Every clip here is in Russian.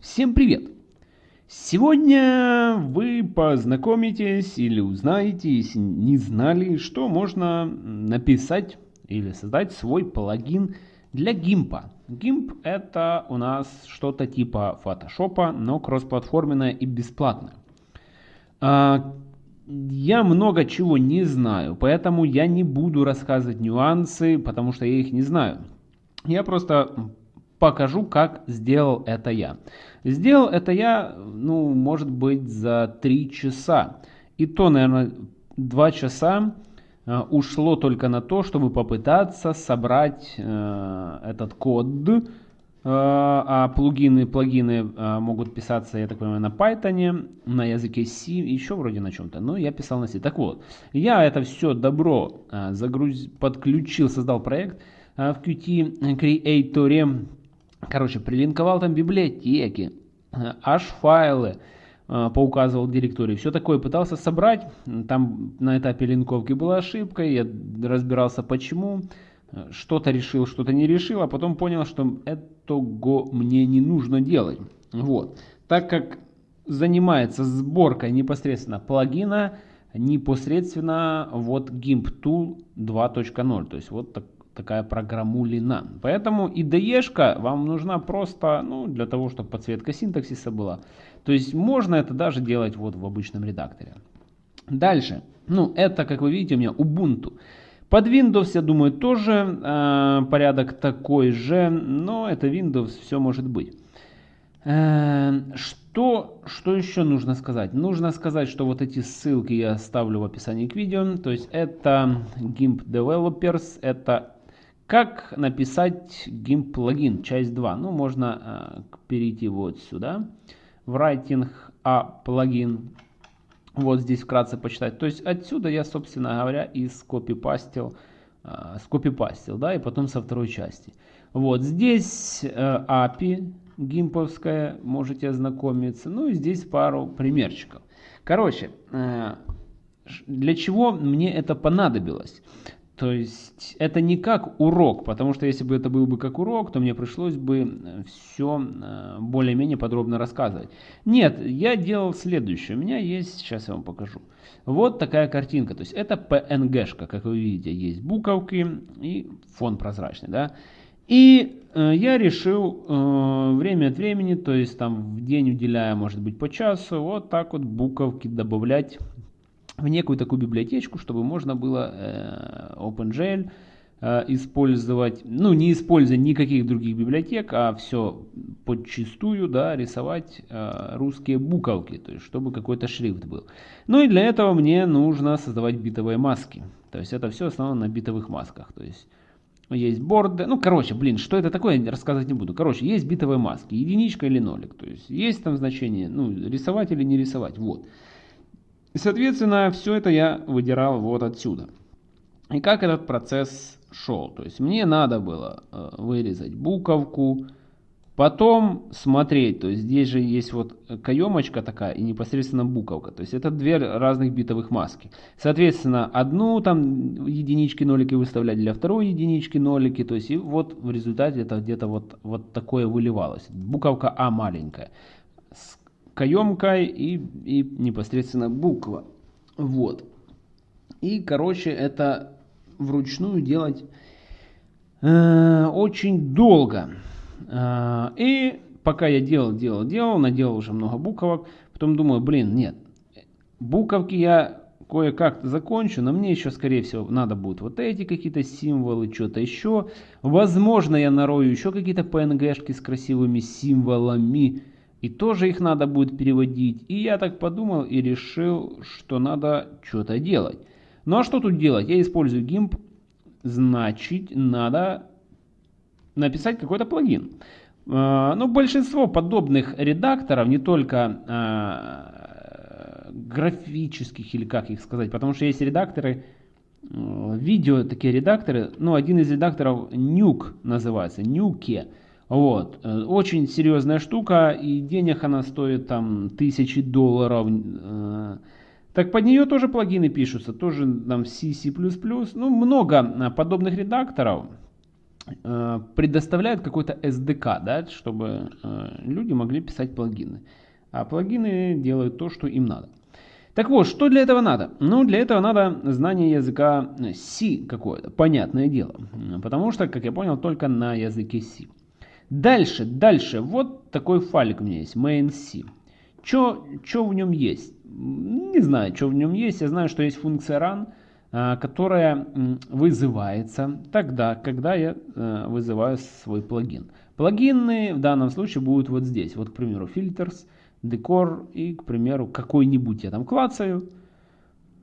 Всем привет! Сегодня вы познакомитесь или узнаете, если не знали, что можно написать или создать свой плагин для GIMP. GIMP это у нас что-то типа Photoshop, но кроссплатформенное и бесплатное. А, я много чего не знаю, поэтому я не буду рассказывать нюансы, потому что я их не знаю. Я просто покажу, как сделал это я. Сделал это я, ну, может быть, за 3 часа. И то, наверное, 2 часа э, ушло только на то, чтобы попытаться собрать э, этот код. Э, а плагины, плагины э, могут писаться, я так понимаю, на Python, на языке C, еще вроде на чем-то. Но я писал на C. Так вот, я это все добро э, загруз... подключил, создал проект э, в Qt Creator Короче, прилинковал там библиотеки, аж файлы э, поуказывал директории. Все такое пытался собрать. Там на этапе линковки была ошибка. Я разбирался почему. Что-то решил, что-то не решил. А потом понял, что этого мне не нужно делать. Вот. Так как занимается сборкой непосредственно плагина, непосредственно вот GIMP Tool 2.0. То есть вот так, такая программулина. Поэтому IDE вам нужна просто ну, для того, чтобы подсветка синтаксиса была. То есть можно это даже делать вот в обычном редакторе. Дальше. Ну, это, как вы видите, у меня Ubuntu. Под Windows, я думаю, тоже э, порядок такой же, но это Windows, все может быть. Э, что, что еще нужно сказать? Нужно сказать, что вот эти ссылки я оставлю в описании к видео. То есть это GIMP Developers, это как написать GIMP плагин, часть 2? Ну, можно э, перейти вот сюда, в Writing a плагин. Вот здесь вкратце почитать. То есть отсюда я, собственно говоря, и скопипастил, э, скопипастил, да, и потом со второй части. Вот здесь э, API гимповская, можете ознакомиться. Ну и здесь пару примерчиков. Короче, э, для чего мне это понадобилось? То есть это не как урок, потому что если бы это был бы как урок, то мне пришлось бы э, все э, более-менее подробно рассказывать. Нет, я делал следующее. У меня есть, сейчас я вам покажу. Вот такая картинка. То есть это PNG-шка, как вы видите, есть буковки и фон прозрачный. Да? И э, я решил э, время от времени, то есть там в день уделяя, может быть, по часу, вот так вот буковки добавлять в некую такую библиотечку, чтобы можно было э, OpenGL э, использовать, ну не используя никаких других библиотек, а все подчистую, да, рисовать э, русские буковки, то есть чтобы какой-то шрифт был. Ну и для этого мне нужно создавать битовые маски, то есть это все основано на битовых масках, то есть есть борды, ну короче, блин, что это такое, рассказывать не буду. Короче, есть битовые маски, единичка или нолик, то есть есть там значение, ну рисовать или не рисовать, вот. И, соответственно, все это я выдирал вот отсюда. И как этот процесс шел? То есть мне надо было э, вырезать буковку, потом смотреть, то есть здесь же есть вот каемочка такая и непосредственно буковка. То есть это две разных битовых маски. Соответственно, одну там единички, нолики выставлять для второй единички, нолики. То есть и вот в результате это где-то вот, вот такое выливалось. Буковка А маленькая каемкой и, и непосредственно буква. Вот. И, короче, это вручную делать э, очень долго. Э, и пока я делал, делал, делал, наделал уже много буквок, потом думаю, блин, нет, буковки я кое-как закончу, но мне еще, скорее всего, надо будет вот эти какие-то символы, что-то еще. Возможно, я нарою еще какие-то PNG-шки с красивыми символами, и тоже их надо будет переводить. И я так подумал и решил, что надо что-то делать. Ну а что тут делать? Я использую GIMP, значит надо написать какой-то плагин. А, ну, большинство подобных редакторов, не только а, графических или как их сказать, потому что есть редакторы, видео такие редакторы, ну, один из редакторов Nuke называется, Nuke. Вот. Э, очень серьезная штука, и денег она стоит там тысячи долларов. Э. Так под нее тоже плагины пишутся, тоже там C, C++. Ну, много э, подобных редакторов. предоставляют какой-то SDK, да, чтобы люди могли писать плагины. А плагины делают то, что им надо. Так вот, что для этого надо? Ну, для этого надо знание языка C какое-то, понятное дело. Потому что, как я понял, только на языке C. Дальше, дальше, вот такой файлик у меня есть, main.c. Что в нем есть? Не знаю, что в нем есть. Я знаю, что есть функция run, а, которая вызывается тогда, когда я э, вызываю свой плагин. Плагины в данном случае будут вот здесь. Вот, к примеру, filters, decor и, к примеру, какой-нибудь я там клацаю.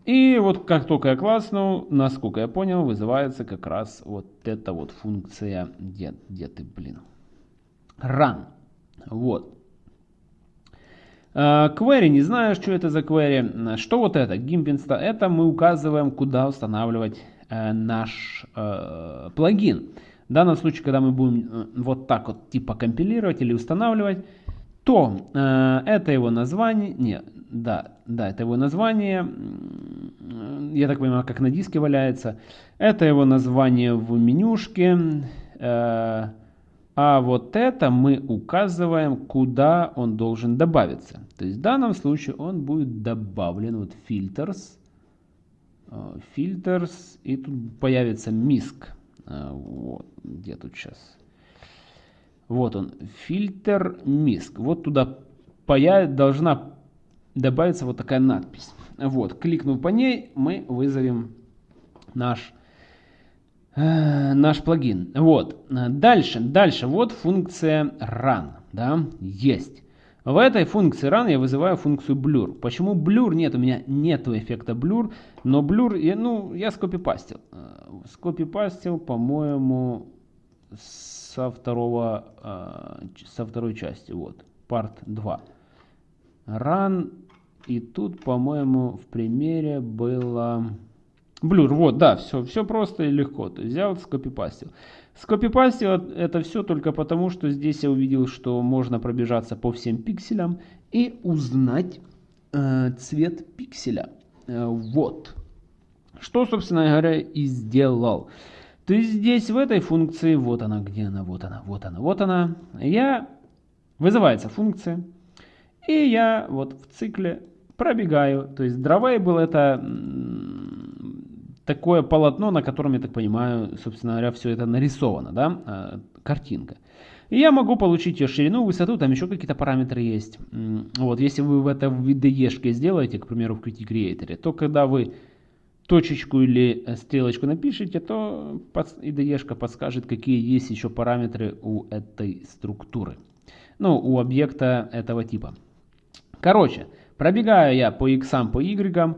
И вот как только я класснул, насколько я понял, вызывается как раз вот эта вот функция, где, где ты, блин, run. Вот. Query, не знаю, что это за query. Что вот это? GIMP Это мы указываем, куда устанавливать э, наш э, плагин. В данном случае, когда мы будем э, вот так вот типа компилировать или устанавливать, то э, это его название, не, да, да, это его название, я так понимаю, как на диске валяется. Это его название в менюшке. Э, а вот это мы указываем, куда он должен добавиться. То есть в данном случае он будет добавлен вот filters, э, filters и тут появится MISC. Э, вот, где тут сейчас? Вот он, фильтр MISC. Вот туда появ... должна добавиться вот такая надпись. Вот, кликнув по ней, мы вызовем наш Э, наш плагин. Вот. Дальше, дальше. Вот функция run. Да, есть. В этой функции run я вызываю функцию blur. Почему blur? Нет, у меня нету эффекта blur, но blur, ну, я скопипастил. Э, скопипастил, по-моему, со второго, э, со второй части, вот, part 2. Run, и тут, по-моему, в примере было... Блюр, вот, да, все, все просто и легко. То есть взял, скопипастил. Скопипастил это все только потому, что здесь я увидел, что можно пробежаться по всем пикселям и узнать э, цвет пикселя. Э, вот. Что, собственно говоря, и сделал. То есть здесь в этой функции, вот она, где она, вот она, вот она, вот она, я, вызывается функция, и я вот в цикле пробегаю. То есть drawable это такое полотно, на котором, я так понимаю, собственно говоря, все это нарисовано, да, а, картинка. И я могу получить ее ширину, высоту, там еще какие-то параметры есть. Вот, если вы в это в IDE сделаете, к примеру, в Qt Creator, то когда вы точечку или э, стрелочку напишите, то IDE подскажет, какие есть еще параметры у этой структуры. Ну, у объекта этого типа. Короче, пробегаю я по x, по y,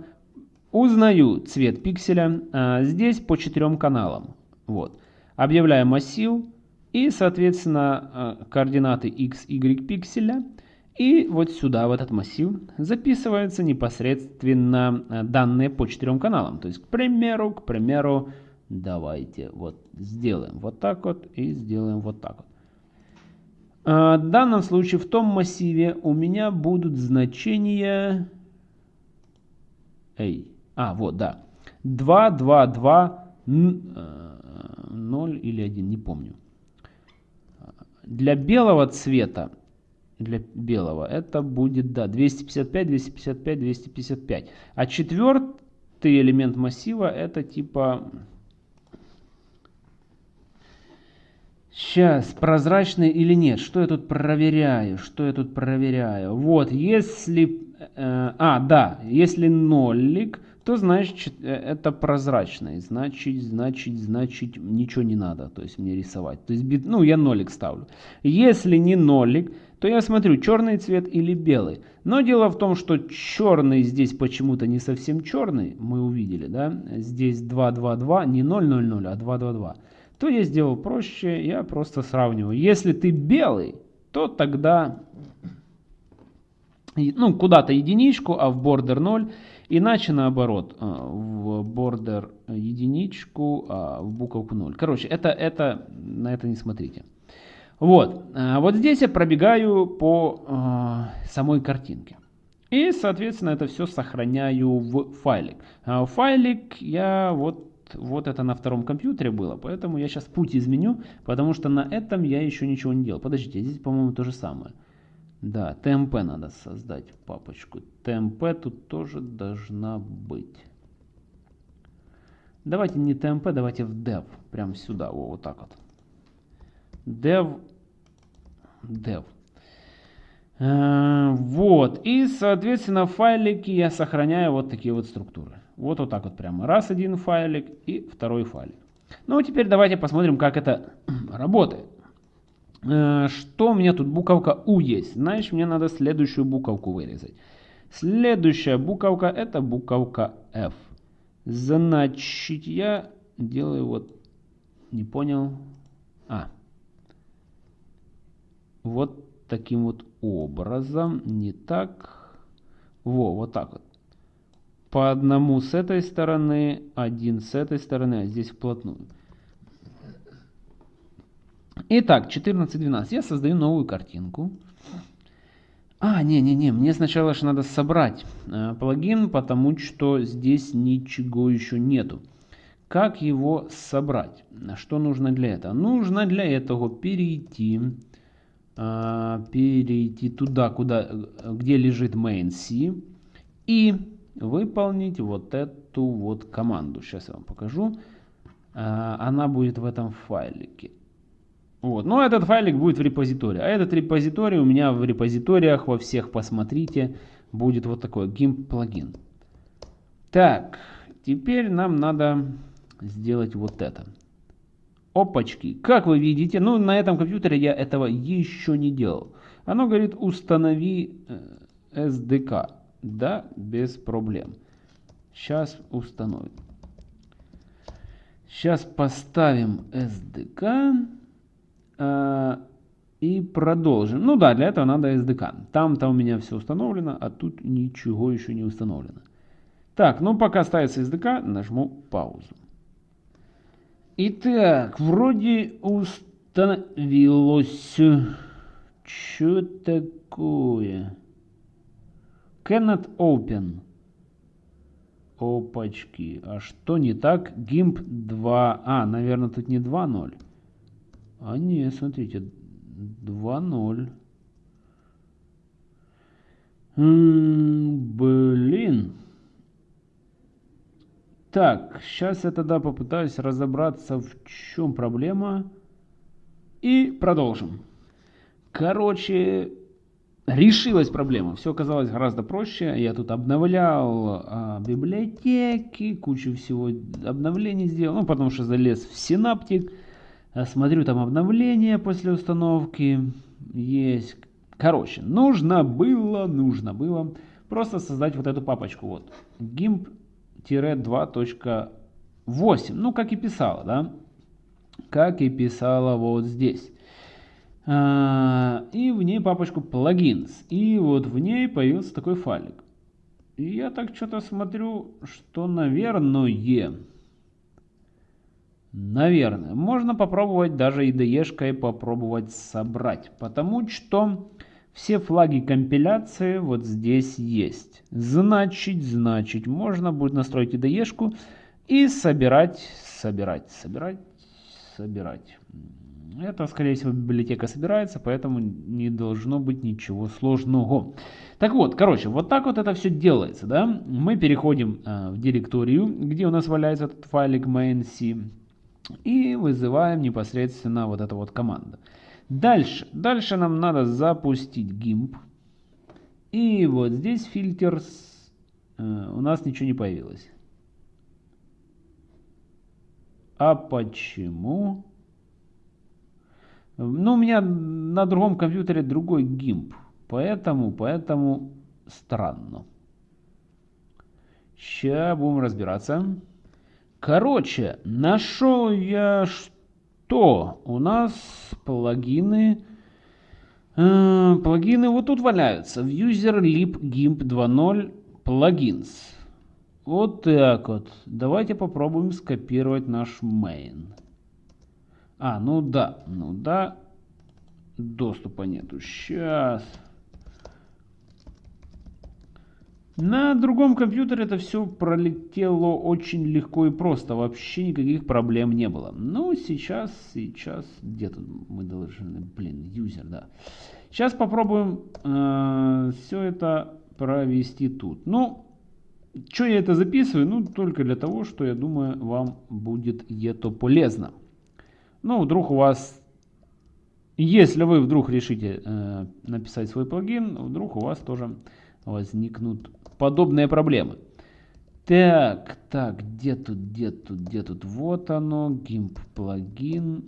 Узнаю цвет пикселя а, здесь по четырем каналам. Вот. Объявляю массив и, соответственно, а, координаты x, y пикселя. И вот сюда, в этот массив, записываются непосредственно а, данные по четырем каналам. То есть, к примеру, к примеру, давайте вот сделаем вот так вот и сделаем вот так вот. В данном случае в том массиве у меня будут значения... Эй, а, вот, да. 2, 2, 2, 0 или 1, не помню. Для белого цвета, для белого, это будет, да, 255, 255, 255. А четвертый элемент массива, это типа... Сейчас, прозрачный или нет? Что я тут проверяю? Что я тут проверяю? Вот, если... Э, а, да, если нолик, то значит э, это прозрачный, значит, значит, значит ничего не надо, то есть мне рисовать. То есть, ну, я нолик ставлю. Если не нолик, то я смотрю, черный цвет или белый. Но дело в том, что черный здесь почему-то не совсем черный, мы увидели, да, здесь 2, 2, 2, не 0, 0, 0, а 2, 2, 2. То я сделал проще, я просто сравниваю. Если ты белый, то тогда, ну, куда-то единичку, а в border 0. Иначе наоборот, э, в border единичку, а в буковку 0. Короче, это, это, на это не смотрите. Вот, э, вот здесь я пробегаю по э, самой картинке. И, соответственно, это все сохраняю в файлик. А файлик я вот вот это на втором компьютере было, поэтому я сейчас путь изменю, потому что на этом я еще ничего не делал. Подождите, здесь, по-моему, то же самое. Да, TMP надо создать папочку. TMP тут тоже должна быть. Давайте не TMP, давайте в dev. Прям сюда, о, вот так вот. Dev. Dev. Э, вот. И, соответственно, файлики я сохраняю вот такие вот структуры. Вот вот так вот прямо. Раз один файлик и второй файлик. Ну, теперь давайте посмотрим, как это работает. Э, что у меня тут буковка U есть? Значит, мне надо следующую буковку вырезать. Следующая буковка это буковка F. Значит, я делаю вот, не понял, а, вот таким вот образом, не так, во, вот так вот. По одному с этой стороны, один с этой стороны, а здесь вплотную. Итак, 14.12. Я создаю новую картинку. А, не-не-не, мне сначала же надо собрать э, плагин, потому что здесь ничего еще нету. Как его собрать? Что нужно для этого? Нужно для этого перейти, э, перейти туда, куда, где лежит main.c и выполнить вот эту вот команду. Сейчас я вам покажу. Э, она будет в этом файлике. Вот. Но этот файлик будет в репозитории. А этот репозиторий у меня в репозиториях во всех, посмотрите, будет вот такой GIMP плагин. Так, теперь нам надо сделать вот это. Опачки. Как вы видите, ну на этом компьютере я этого еще не делал. Оно говорит установи SDK. Э, да, без проблем. Сейчас установим. Сейчас поставим SDK. Э, и продолжим. Ну да, для этого надо SDK. Там-то у меня все установлено, а тут ничего еще не установлено. Так, ну пока ставится SDK, нажму паузу. Итак, вроде установилось. Что такое? Cannot open. Опачки. А что не так? GIMP 2. А, наверное, тут не 2.0. А не, смотрите, 2-0. Блин. Так, сейчас я тогда попытаюсь разобраться, в чем проблема. И продолжим. Короче, решилась проблема. Все оказалось гораздо проще. Я тут обновлял а, библиотеки, кучу всего обновлений сделал. Ну, потому что залез в синаптик. Э, смотрю там обновления после установки. Есть. Короче, нужно было, нужно было просто создать вот эту папочку. Вот. GIMP-2.8. Ну, как и писала, да? Как и писала вот здесь. А, и в ней папочку plugins. И вот в ней появился такой файлик. И я так что-то смотрю, что, наверное, Наверное. Можно попробовать даже IDE-шкой попробовать собрать. Потому что все флаги компиляции вот здесь есть. Значит, значит, можно будет настроить IDE-шку и собирать, собирать, собирать, собирать. Это, скорее всего, библиотека собирается, поэтому не должно быть ничего сложного. Так вот, короче, вот так вот это все делается. Да? Мы переходим э, в директорию, где у нас валяется этот файлик main.c. И вызываем непосредственно вот эту вот команду. Дальше. Дальше нам надо запустить GIMP. И вот здесь фильтр. Э, у нас ничего не появилось. А почему? Ну, у меня на другом компьютере другой GIMP. Поэтому, поэтому странно. Сейчас будем разбираться. Короче, нашел я что? У нас плагины... Э, плагины вот тут валяются. В user lib gimp 2.0 plugins. Вот так вот. Давайте попробуем скопировать наш main. А, ну да, ну да. Доступа нету. Сейчас. На другом компьютере это все пролетело очень легко и просто, вообще никаких проблем не было. Ну, сейчас, сейчас, где тут мы должны, блин, юзер, да. Сейчас попробуем э, все это провести тут. Ну, что я это записываю? Ну, только для того, что я думаю, вам будет это полезно. Ну, вдруг у вас, если вы вдруг решите э, написать свой плагин, вдруг у вас тоже возникнут подобные проблемы. Так, так, где тут, где тут, где тут? Вот оно, GIMP плагин.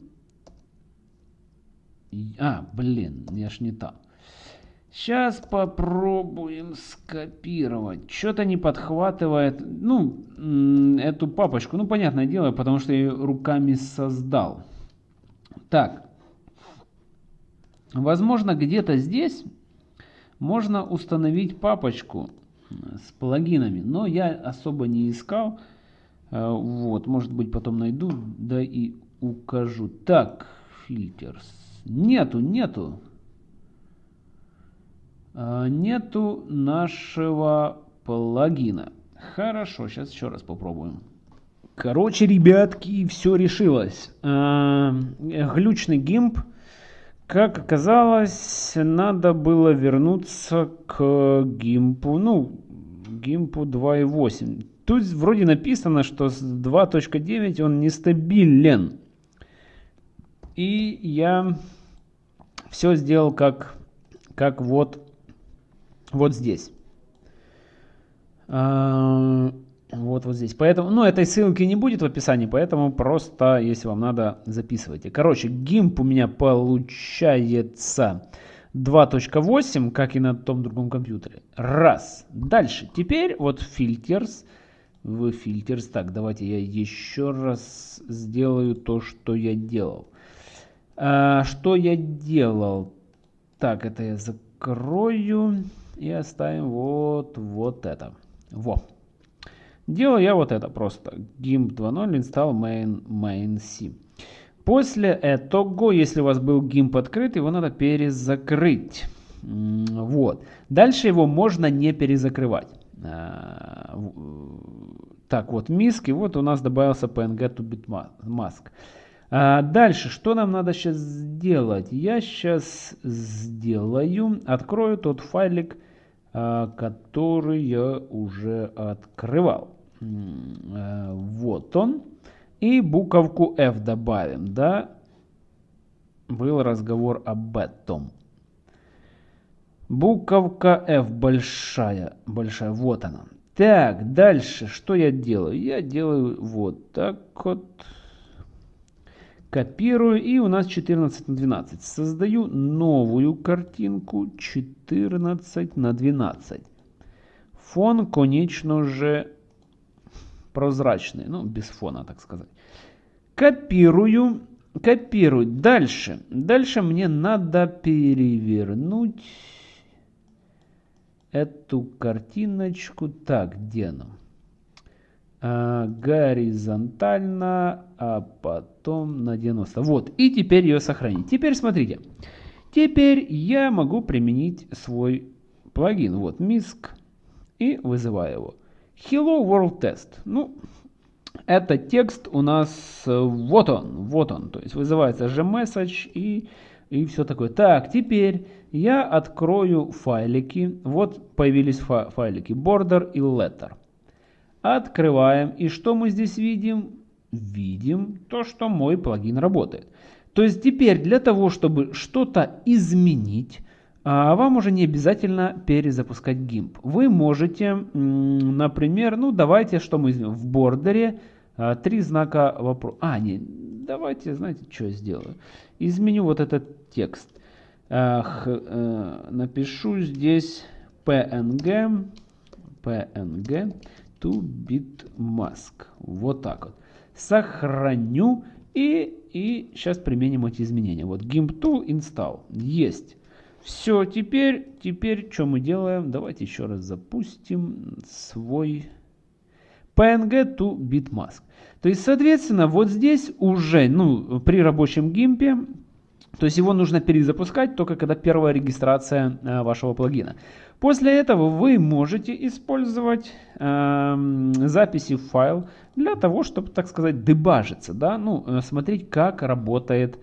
А, блин, я ж не там. Сейчас попробуем скопировать. Что-то не подхватывает, ну, эту папочку. Ну, понятное дело, потому что я ее руками создал. Так. Возможно, где-то здесь можно установить папочку с плагинами, но я особо не искал. Э, вот, может быть, потом найду, да и укажу. Так, фильтрс. Нету, нету. Э, нету нашего плагина. Хорошо, сейчас еще раз попробуем. Короче, ребятки, все решилось. Э, глючный гимп как оказалось, надо было вернуться к гимпу, ну, гимпу 2.8. Тут вроде написано, что с 2.9 он нестабилен. И я все сделал как, как вот, вот здесь. Вот, вот здесь. Поэтому, ну, этой ссылки не будет в описании, поэтому просто, если вам надо, записывайте. Короче, GIMP у меня получается 2.8, как и на том другом компьютере. Раз. Дальше. Теперь вот filters. В filters. Так, давайте я еще раз сделаю то, что я делал. А, что я делал? Так, это я закрою и оставим вот, вот это. Во. Делаю я вот это просто. GIMP 2.0 install main, main C. После этого, если у вас был GIMP открыт, его надо перезакрыть. Вот. Дальше его можно не перезакрывать. А, так, вот MISC, и вот у нас добавился PNG to bitmask. А дальше, что нам надо сейчас сделать? Я сейчас сделаю, открою тот файлик, а, который я уже открывал. Э, вот он. И буковку F добавим, да? Был разговор об этом. Буковка F большая, большая, вот она. Так, дальше, что я делаю? Я делаю вот так вот. Копирую, и у нас 14 на 12. Создаю новую картинку 14 на 12. Фон, конечно же, прозрачные, ну, без фона, так сказать. Копирую, копирую. Дальше, дальше мне надо перевернуть эту картиночку. Так, где она? А, горизонтально, а потом на 90. Вот, и теперь ее сохранить. Теперь смотрите. Теперь я могу применить свой плагин. Вот, MISC. И вызываю его. Hello World Test. Ну, это текст у нас, э, вот он, вот он. То есть вызывается gmessage и, и все такое. Так, теперь я открою файлики. Вот появились фа файлики border и letter. Открываем. И что мы здесь видим? Видим то, что мой плагин работает. То есть теперь для того, чтобы что-то изменить, а вам уже не обязательно перезапускать GIMP. Вы можете, например, ну давайте, что мы в бордере а, три знака вопроса. А, не, давайте, знаете, что я сделаю? Изменю вот этот текст. Э, напишу здесь png, png to bitmask. Вот так вот. Сохраню и, и сейчас применим эти изменения. Вот GIMP tool install. Есть. Все, теперь, теперь что мы делаем? Давайте еще раз запустим свой PNG to bitmask. То есть, соответственно, вот здесь уже, ну, при рабочем гимпе То есть его нужно перезапускать только когда первая регистрация э, вашего плагина. После этого вы можете использовать э, записи в файл для того, чтобы, так сказать, дебажиться, да, ну, э, смотреть, как работает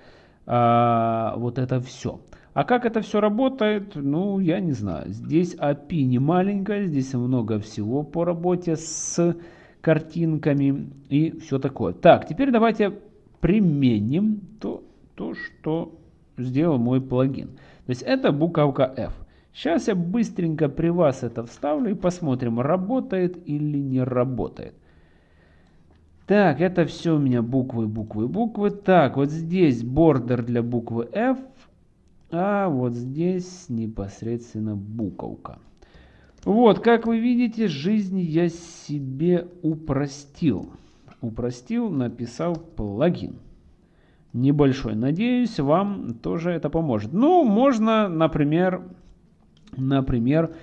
э, вот это все. А как это все работает, ну, я не знаю. Здесь API не маленькая, здесь много всего по работе с картинками и все такое. Так, теперь давайте применим то, то что сделал мой плагин. То есть это буковка F. Сейчас я быстренько при вас это вставлю и посмотрим, работает или не работает. Так, это все у меня буквы, буквы, буквы. Так, вот здесь бордер для буквы F, а вот здесь непосредственно буковка. Вот, как вы видите, жизнь я себе упростил. Упростил, написал плагин небольшой. Надеюсь, вам тоже это поможет. Ну, можно, например, например,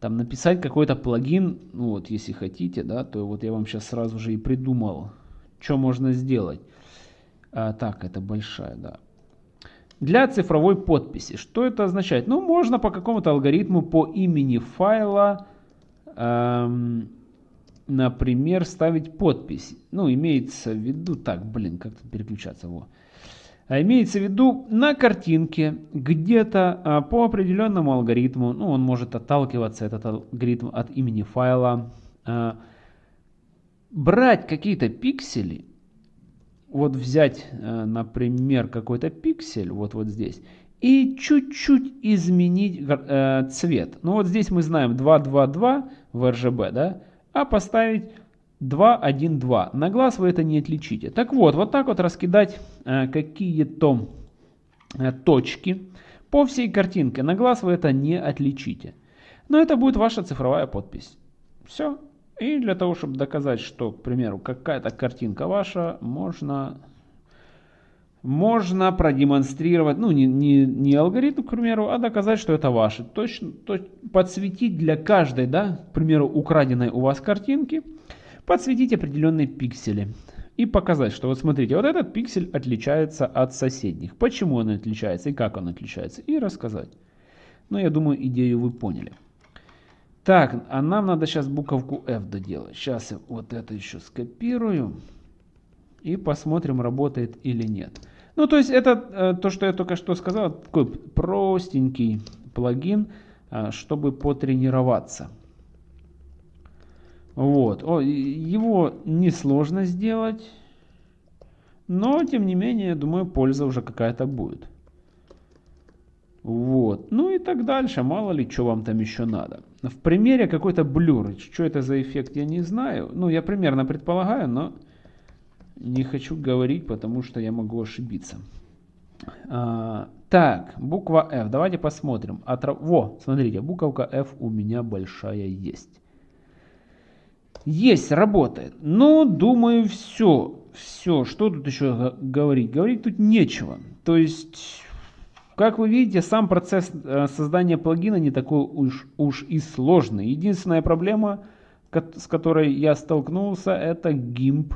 там написать какой-то плагин, ну вот, если хотите, да, то вот я вам сейчас сразу же и придумал, что можно сделать. А, так, это большая, да. Для цифровой подписи. Что это означает? Ну, можно по какому-то алгоритму по имени файла, эм, например, ставить подпись. Ну, имеется в виду, так, блин, как тут переключаться, во. А имеется в виду на картинке где-то а, по определенному алгоритму, ну он может отталкиваться этот алгоритм от имени файла, а, брать какие-то пиксели, вот взять, например, какой-то пиксель, вот вот здесь, и чуть-чуть изменить э, цвет. Ну вот здесь мы знаем 222 в RGB, да, а поставить 2, 1, 2. На глаз вы это не отличите. Так вот, вот так вот раскидать э, какие-то э, точки по всей картинке. На глаз вы это не отличите. Но это будет ваша цифровая подпись. Все. И для того, чтобы доказать, что, к примеру, какая-то картинка ваша, можно, можно продемонстрировать, ну, не, не, не алгоритм, к примеру, а доказать, что это ваше. Точно, то, подсветить для каждой, да, к примеру, украденной у вас картинки – подсветить определенные пиксели и показать, что вот смотрите, вот этот пиксель отличается от соседних. Почему он отличается и как он отличается. И рассказать. Ну, я думаю, идею вы поняли. Так, а нам надо сейчас буковку F доделать. Сейчас я вот это еще скопирую. И посмотрим, работает или нет. Ну, то есть это э, то, что я только что сказал, такой простенький плагин, э, чтобы потренироваться. Вот. О, его несложно сделать. Но, тем не менее, думаю, польза уже какая-то будет. Вот. Ну и так дальше. Мало ли, что вам там еще надо. В примере какой-то блюр. Что это за эффект, я не знаю. Ну, я примерно предполагаю, но не хочу говорить, потому что я могу ошибиться. А, так, буква F. Давайте посмотрим. Отра... Во, смотрите, буковка F у меня большая есть. Есть, работает. Но, думаю, все. Все. Что тут еще говорить? Говорить тут нечего. То есть, как вы видите, сам процесс э, создания плагина не такой уж, уж и сложный. Единственная проблема, с которой я столкнулся, это GIMP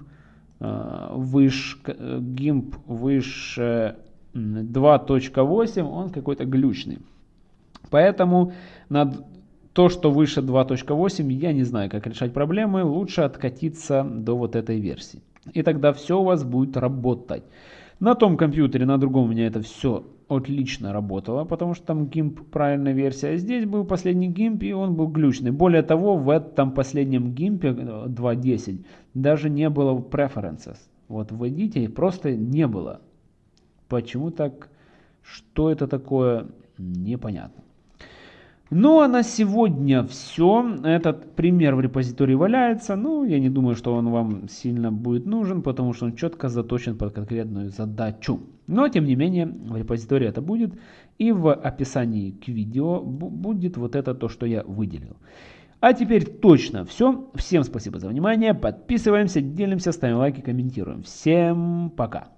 э, выше, GIMP выше 2.8, он какой-то глючный. Поэтому над то, что выше 2.8, я не знаю, как решать проблемы. Лучше откатиться до вот этой версии. И тогда все у вас будет работать. На том компьютере, на другом у меня это все отлично работало, потому что там GIMP правильная версия. А здесь был последний GIMP, и он был глючный. Более того, в этом последнем GIMP 2.10 даже не было preferences. Вот вводите, просто не было. Почему так? Что это такое? Непонятно. Ну а на сегодня все. Этот пример в репозитории валяется. Ну, я не думаю, что он вам сильно будет нужен, потому что он четко заточен под конкретную задачу. Но, тем не менее, в репозитории это будет. И в описании к видео будет вот это то, что я выделил. А теперь точно все. Всем спасибо за внимание. Подписываемся, делимся, ставим лайки, комментируем. Всем пока.